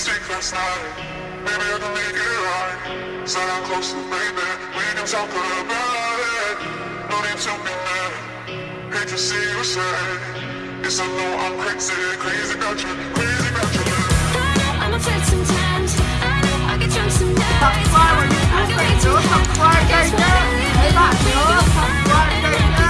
secrets now. Maybe I can make it right. Said I'm close to baby. We can talk about it. No need to be mad. Hate to see you sad. Yes, I know I'm crazy, crazy about you, crazy about you. I know I'm upset sometimes. I know I get drunk sometimes. I'm sorry, I'm sorry, I'm sorry, I'm sorry, I'm sorry, I'm sorry, I'm sorry,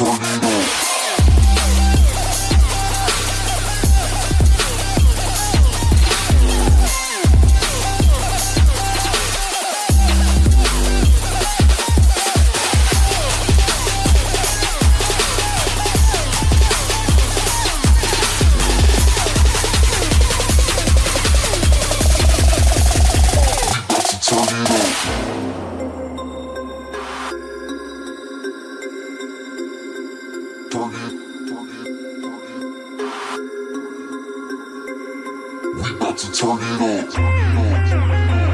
Sonido about to turn it on. Turn it turn it.